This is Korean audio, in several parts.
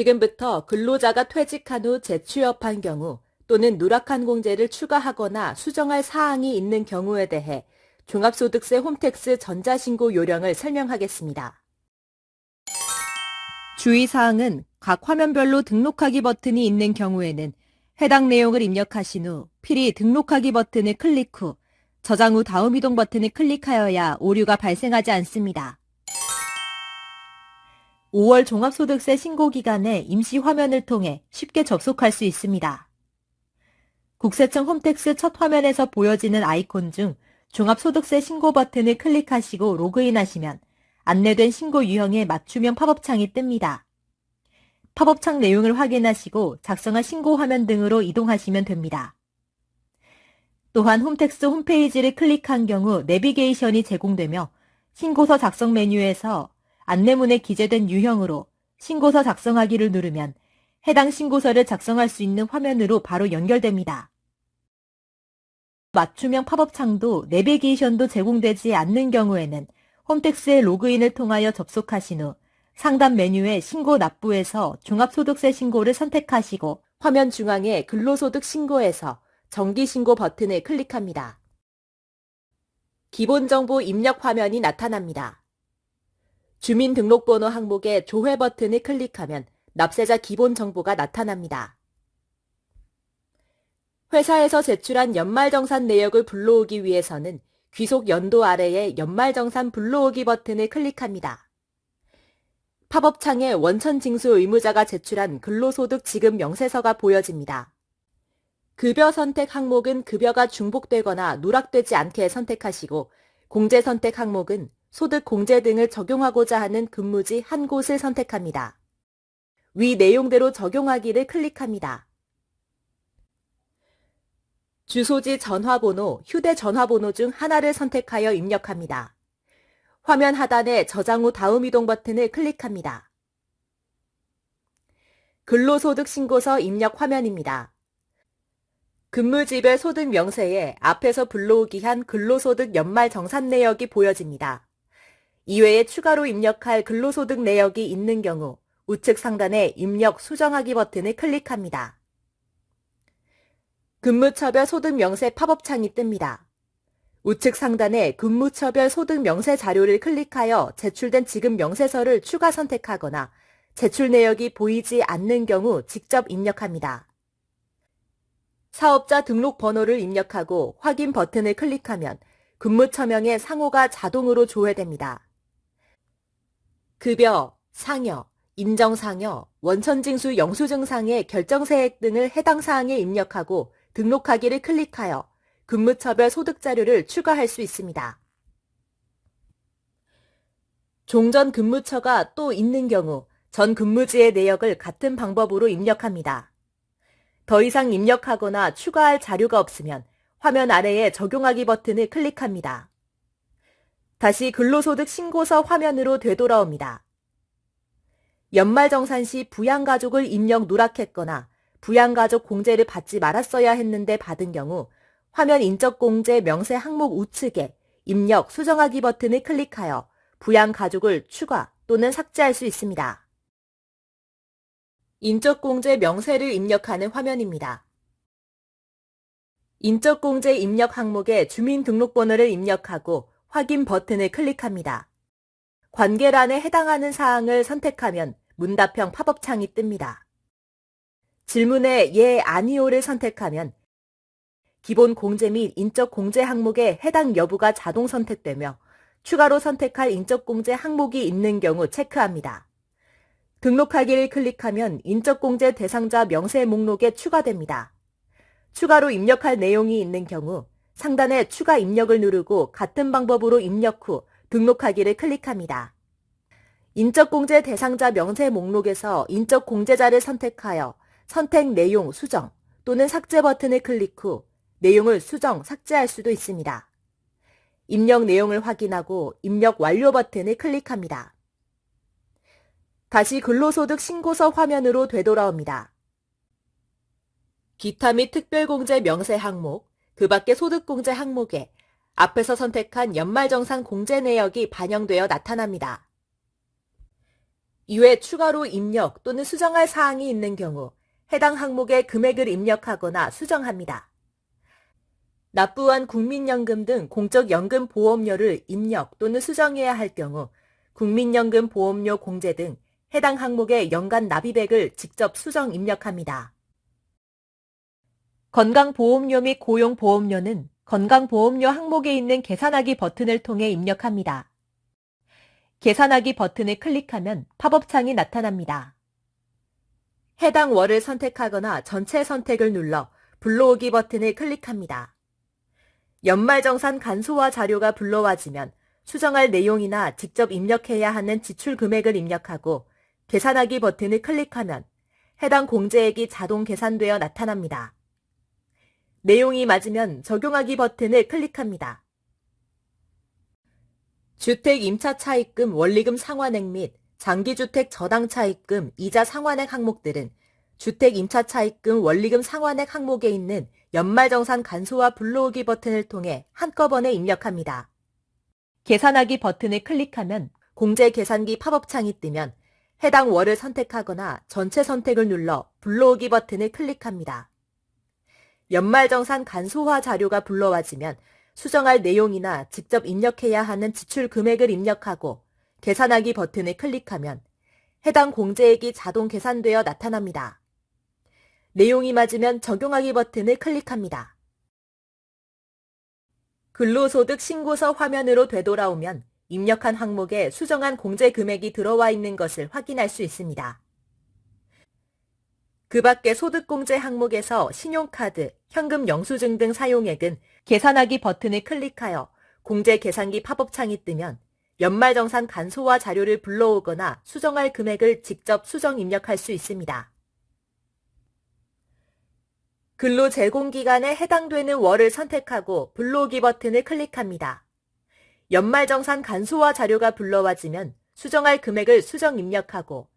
지금부터 근로자가 퇴직한 후 재취업한 경우 또는 누락한 공제를 추가하거나 수정할 사항이 있는 경우에 대해 종합소득세 홈택스 전자신고 요령을 설명하겠습니다. 주의사항은 각 화면별로 등록하기 버튼이 있는 경우에는 해당 내용을 입력하신 후 필히 등록하기 버튼을 클릭 후 저장 후 다음 이동 버튼을 클릭하여야 오류가 발생하지 않습니다. 5월 종합소득세 신고 기간에 임시 화면을 통해 쉽게 접속할 수 있습니다. 국세청 홈택스 첫 화면에서 보여지는 아이콘 중 종합소득세 신고 버튼을 클릭하시고 로그인하시면 안내된 신고 유형의 맞춤형 팝업창이 뜹니다. 팝업창 내용을 확인하시고 작성한 신고 화면 등으로 이동하시면 됩니다. 또한 홈택스 홈페이지를 클릭한 경우 내비게이션이 제공되며 신고서 작성 메뉴에서 안내문에 기재된 유형으로 신고서 작성하기를 누르면 해당 신고서를 작성할 수 있는 화면으로 바로 연결됩니다. 맞춤형 팝업 창도 내비게이션도 제공되지 않는 경우에는 홈택스의 로그인을 통하여 접속하신 후 상단 메뉴의 신고 납부에서 종합소득세 신고를 선택하시고 화면 중앙에 근로소득 신고에서 정기신고 버튼을 클릭합니다. 기본정보 입력 화면이 나타납니다. 주민등록번호 항목의 조회 버튼을 클릭하면 납세자 기본 정보가 나타납니다. 회사에서 제출한 연말정산 내역을 불러오기 위해서는 귀속 연도 아래의 연말정산 불러오기 버튼을 클릭합니다. 팝업창에 원천징수 의무자가 제출한 근로소득 지급 명세서가 보여집니다. 급여 선택 항목은 급여가 중복되거나 누락되지 않게 선택하시고 공제 선택 항목은 소득 공제 등을 적용하고자 하는 근무지 한 곳을 선택합니다. 위 내용대로 적용하기를 클릭합니다. 주소지 전화번호, 휴대전화번호 중 하나를 선택하여 입력합니다. 화면 하단에 저장 후 다음 이동 버튼을 클릭합니다. 근로소득 신고서 입력 화면입니다. 근무지별 소득 명세에 앞에서 불러오기 한 근로소득 연말 정산 내역이 보여집니다. 이외에 추가로 입력할 근로소득 내역이 있는 경우 우측 상단에 입력 수정하기 버튼을 클릭합니다. 근무처별 소득 명세 팝업 창이 뜹니다. 우측 상단에 근무처별 소득 명세 자료를 클릭하여 제출된 지급 명세서를 추가 선택하거나 제출 내역이 보이지 않는 경우 직접 입력합니다. 사업자 등록 번호를 입력하고 확인 버튼을 클릭하면 근무처명의 상호가 자동으로 조회됩니다. 급여, 상여, 인정상여, 원천징수 영수증상의 결정세액 등을 해당 사항에 입력하고 등록하기를 클릭하여 근무처별 소득자료를 추가할 수 있습니다. 종전 근무처가 또 있는 경우 전 근무지의 내역을 같은 방법으로 입력합니다. 더 이상 입력하거나 추가할 자료가 없으면 화면 아래에 적용하기 버튼을 클릭합니다. 다시 근로소득 신고서 화면으로 되돌아옵니다. 연말정산 시 부양가족을 입력 누락했거나 부양가족 공제를 받지 말았어야 했는데 받은 경우 화면 인적공제 명세 항목 우측에 입력 수정하기 버튼을 클릭하여 부양 가족을 추가 또는 삭제할 수 있습니다. 인적공제 명세를 입력하는 화면입니다. 인적공제 입력 항목에 주민등록번호를 입력하고 확인 버튼을 클릭합니다. 관계란에 해당하는 사항을 선택하면 문답형 팝업창이 뜹니다. 질문에 예, 아니오를 선택하면 기본 공제 및 인적 공제 항목에 해당 여부가 자동 선택되며 추가로 선택할 인적 공제 항목이 있는 경우 체크합니다. 등록하기를 클릭하면 인적 공제 대상자 명세 목록에 추가됩니다. 추가로 입력할 내용이 있는 경우 상단에 추가 입력을 누르고 같은 방법으로 입력 후 등록하기를 클릭합니다. 인적공제 대상자 명세 목록에서 인적공제자를 선택하여 선택 내용 수정 또는 삭제 버튼을 클릭 후 내용을 수정, 삭제할 수도 있습니다. 입력 내용을 확인하고 입력 완료 버튼을 클릭합니다. 다시 근로소득 신고서 화면으로 되돌아옵니다. 기타 및 특별공제 명세 항목, 그 밖의 소득공제 항목에 앞에서 선택한 연말정산 공제 내역이 반영되어 나타납니다. 이외 추가로 입력 또는 수정할 사항이 있는 경우 해당 항목에 금액을 입력하거나 수정합니다. 납부한 국민연금 등 공적연금 보험료를 입력 또는 수정해야 할 경우 국민연금 보험료 공제 등 해당 항목의 연간 납입액을 직접 수정 입력합니다. 건강보험료 및 고용보험료는 건강보험료 항목에 있는 계산하기 버튼을 통해 입력합니다. 계산하기 버튼을 클릭하면 팝업창이 나타납니다. 해당 월을 선택하거나 전체 선택을 눌러 불러오기 버튼을 클릭합니다. 연말정산 간소화 자료가 불러와지면 수정할 내용이나 직접 입력해야 하는 지출 금액을 입력하고 계산하기 버튼을 클릭하면 해당 공제액이 자동 계산되어 나타납니다. 내용이 맞으면 적용하기 버튼을 클릭합니다. 주택 임차 차입금 원리금 상환액 및 장기주택 저당 차입금 이자 상환액 항목들은 주택 임차 차입금 원리금 상환액 항목에 있는 연말정산 간소화 불러오기 버튼을 통해 한꺼번에 입력합니다. 계산하기 버튼을 클릭하면 공제 계산기 팝업창이 뜨면 해당 월을 선택하거나 전체 선택을 눌러 불러오기 버튼을 클릭합니다. 연말정산 간소화 자료가 불러와지면 수정할 내용이나 직접 입력해야 하는 지출 금액을 입력하고 계산하기 버튼을 클릭하면 해당 공제액이 자동 계산되어 나타납니다. 내용이 맞으면 적용하기 버튼을 클릭합니다. 근로소득 신고서 화면으로 되돌아오면 입력한 항목에 수정한 공제 금액이 들어와 있는 것을 확인할 수 있습니다. 그 밖에 소득공제 항목에서 신용카드, 현금 영수증 등 사용액은 계산하기 버튼을 클릭하여 공제 계산기 팝업창이 뜨면 연말정산 간소화 자료를 불러오거나 수정할 금액을 직접 수정 입력할 수 있습니다. 근로 제공기간에 해당되는 월을 선택하고 불러오기 버튼을 클릭합니다. 연말정산 간소화 자료가 불러와지면 수정할 금액을 수정 입력하고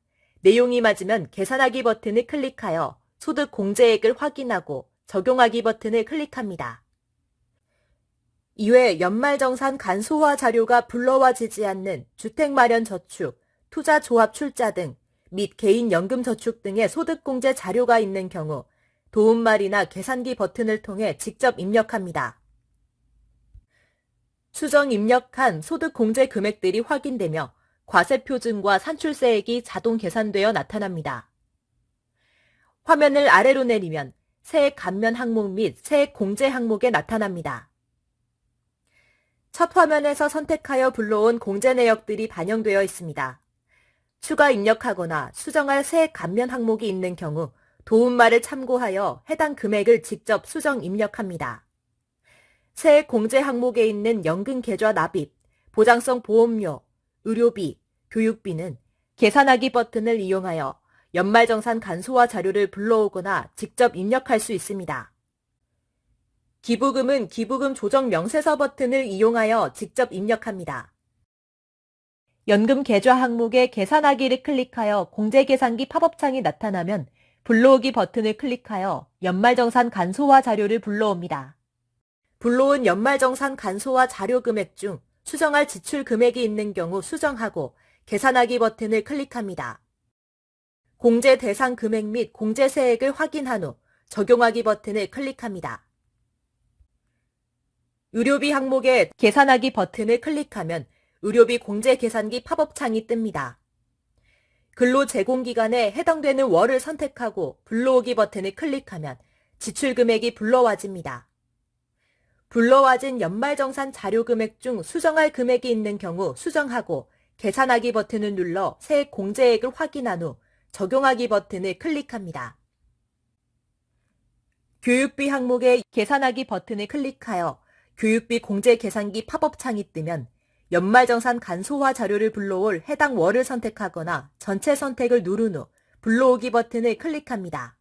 내용이 맞으면 계산하기 버튼을 클릭하여 소득 공제액을 확인하고 적용하기 버튼을 클릭합니다. 이외 연말정산 간소화 자료가 불러와지지 않는 주택마련저축, 투자조합출자 등 및 개인연금저축 등의 소득공제 자료가 있는 경우 도움말이나 계산기 버튼을 통해 직접 입력합니다. 수정 입력한 소득공제 금액들이 확인되며 과세 표준과 산출세액이 자동 계산되어 나타납니다. 화면을 아래로 내리면 세액 감면 항목 및 세액 공제 항목에 나타납니다. 첫 화면에서 선택하여 불러온 공제 내역들이 반영되어 있습니다. 추가 입력하거나 수정할 세액 감면 항목이 있는 경우 도움말을 참고하여 해당 금액을 직접 수정 입력합니다. 세액 공제 항목에 있는 연금 계좌 납입, 보장성 보험료, 의료비, 교육비는 계산하기 버튼을 이용하여 연말정산 간소화 자료를 불러오거나 직접 입력할 수 있습니다. 기부금은 기부금 조정 명세서 버튼을 이용하여 직접 입력합니다. 연금 계좌 항목에 계산하기를 클릭하여 공제계산기 팝업창이 나타나면 불러오기 버튼을 클릭하여 연말정산 간소화 자료를 불러옵니다. 불러온 연말정산 간소화 자료 금액 중 수정할 지출 금액이 있는 경우 수정하고 계산하기 버튼을 클릭합니다. 공제 대상 금액 및 공제세액을 확인한 후 적용하기 버튼을 클릭합니다. 의료비 항목에 계산하기 버튼을 클릭하면 의료비 공제 계산기 팝업 창이 뜹니다. 근로 제공기간에 해당되는 월을 선택하고 불러오기 버튼을 클릭하면 지출 금액이 불러와집니다. 불러와진 연말정산 자료 금액 중 수정할 금액이 있는 경우 수정하고 계산하기 버튼을 눌러 세액 공제액을 확인한 후 적용하기 버튼을 클릭합니다. 교육비 항목에 계산하기 버튼을 클릭하여 교육비 공제 계산기 팝업 창이 뜨면 연말정산 간소화 자료를 불러올 해당 월을 선택하거나 전체 선택을 누른 후 불러오기 버튼을 클릭합니다.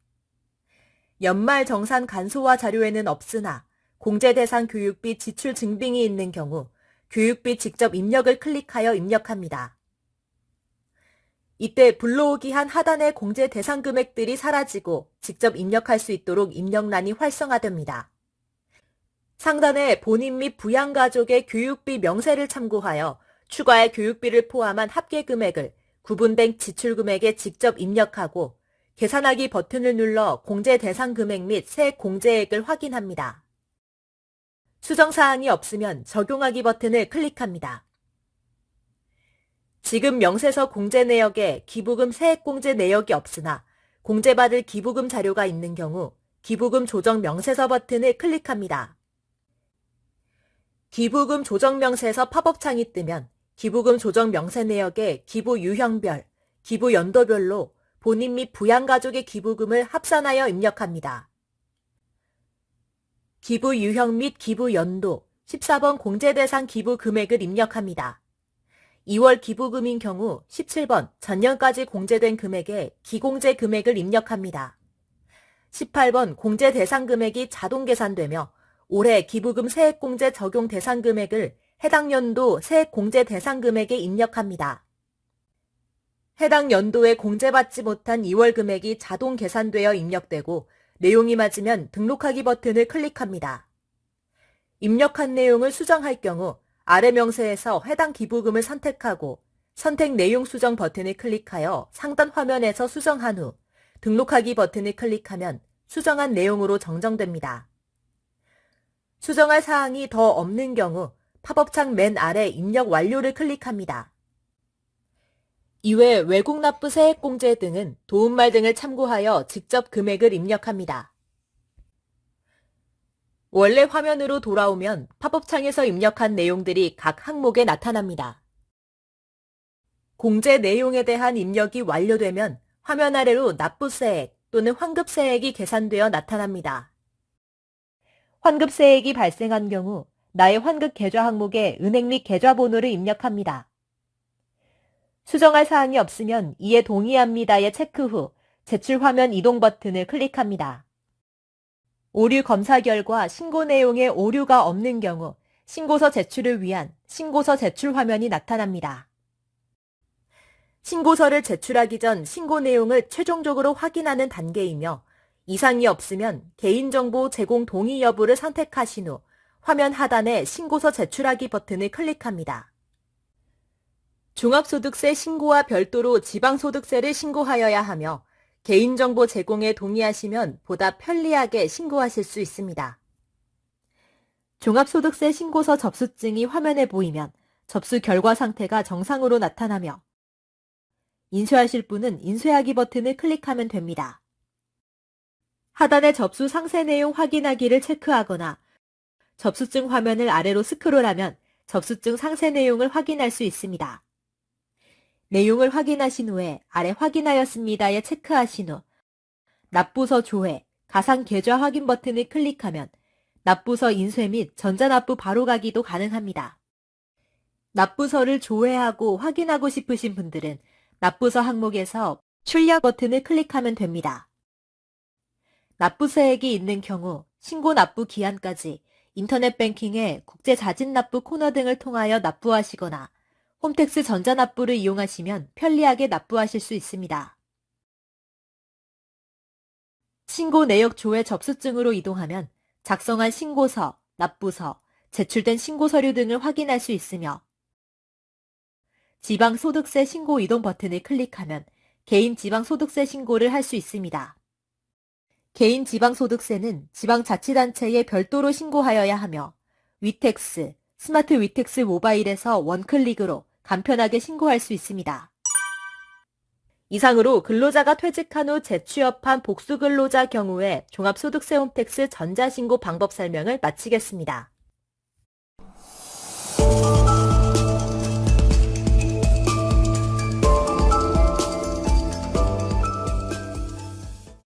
연말정산 간소화 자료에는 없으나 공제 대상 교육비 지출 증빙이 있는 경우 교육비 직접 입력을 클릭하여 입력합니다. 이때 불러오기 한 하단의 공제 대상 금액들이 사라지고 직접 입력할 수 있도록 입력란이 활성화됩니다. 상단에 본인 및 부양가족의 교육비 명세를 참고하여 추가의 교육비를 포함한 합계 금액을 구분된 지출 금액에 직접 입력하고 계산하기 버튼을 눌러 공제 대상 금액 및 세액 공제액을 확인합니다. 수정사항이 없으면 적용하기 버튼을 클릭합니다. 지금 명세서 공제 내역에 기부금 세액 공제 내역이 없으나 공제받을 기부금 자료가 있는 경우 기부금 조정 명세서 버튼을 클릭합니다. 기부금 조정 명세서 팝업 창이 뜨면 기부금 조정 명세 내역에 기부 유형별, 기부 연도별로 본인 및 부양가족의 기부금을 합산하여 입력합니다. 기부 유형 및 기부 연도 14번 공제 대상 기부 금액을 입력합니다. 2월 기부금인 경우 17번 전년까지 공제된 금액에 기공제 금액을 입력합니다. 18번 공제 대상 금액이 자동 계산되며 올해 기부금 세액공제 적용 대상 금액을 해당 연도 세액공제 대상 금액에 입력합니다. 해당 연도에 공제받지 못한 2월 금액이 자동 계산되어 입력되고 내용이 맞으면 등록하기 버튼을 클릭합니다. 입력한 내용을 수정할 경우 아래 명세에서 해당 기부금을 선택하고 선택 내용 수정 버튼을 클릭하여 상단 화면에서 수정한 후 등록하기 버튼을 클릭하면 수정한 내용으로 정정됩니다. 수정할 사항이 더 없는 경우 팝업창 맨 아래 입력 완료를 클릭합니다. 이외 외국 납부 세액 공제 등은 도움말 등을 참고하여 직접 금액을 입력합니다. 원래 화면으로 돌아오면 팝업창에서 입력한 내용들이 각 항목에 나타납니다. 공제 내용에 대한 입력이 완료되면 화면 아래로 납부세액 또는 환급세액이 계산되어 나타납니다. 환급세액이 발생한 경우 나의 환급 계좌 항목에 은행 및 계좌 번호를 입력합니다. 수정할 사항이 없으면 이에 동의합니다에 체크 후 제출 화면 이동 버튼을 클릭합니다. 오류 검사 결과 신고 내용에 오류가 없는 경우 신고서 제출을 위한 신고서 제출 화면이 나타납니다. 신고서를 제출하기 전 신고 내용을 최종적으로 확인하는 단계이며 이상이 없으면 개인정보 제공 동의 여부를 선택하신 후 화면 하단에 신고서 제출하기 버튼을 클릭합니다. 종합소득세 신고와 별도로 지방소득세를 신고하여야 하며 개인정보 제공에 동의하시면 보다 편리하게 신고하실 수 있습니다. 종합소득세 신고서 접수증이 화면에 보이면 접수 결과 상태가 정상으로 나타나며 인쇄하실 분은 인쇄하기 버튼을 클릭하면 됩니다. 하단의 접수 상세 내용 확인하기를 체크하거나 접수증 화면을 아래로 스크롤하면 접수증 상세 내용을 확인할 수 있습니다. 내용을 확인하신 후에 아래 확인하였습니다에 체크하신 후 납부서 조회, 가상 계좌 확인 버튼을 클릭하면 납부서 인쇄 및 전자납부 바로가기도 가능합니다. 납부서를 조회하고 확인하고 싶으신 분들은 납부서 항목에서 출력 버튼을 클릭하면 됩니다. 납부세액이 있는 경우 신고 납부 기한까지 인터넷 뱅킹에 국제 자진 납부 코너 등을 통하여 납부하시거나 홈택스 전자납부를 이용하시면 편리하게 납부하실 수 있습니다. 신고 내역 조회 접수증으로 이동하면 작성한 신고서, 납부서, 제출된 신고 서류 등을 확인할 수 있으며 지방소득세 신고 이동 버튼을 클릭하면 개인 지방소득세 신고를 할 수 있습니다. 개인 지방소득세는 지방자치단체에 별도로 신고하여야 하며 위택스, 스마트 위택스 모바일에서 one click으로 간편하게 신고할 수 있습니다. 이상으로 근로자가 퇴직한 후 재취업한 복수근로자 경우에 종합소득세 홈택스 전자신고 방법 설명을 마치겠습니다.